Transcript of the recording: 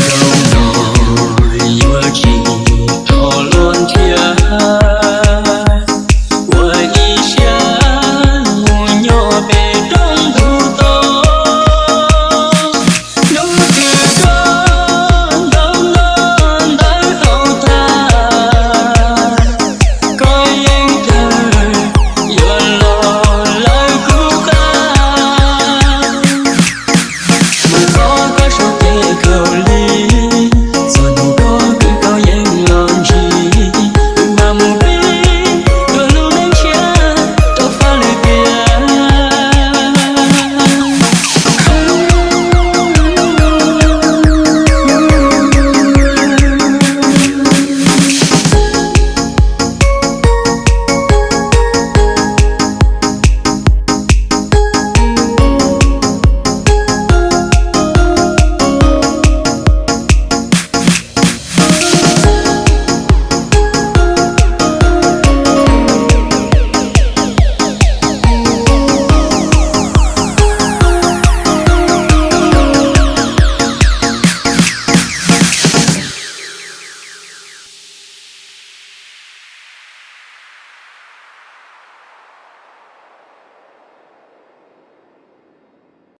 Go.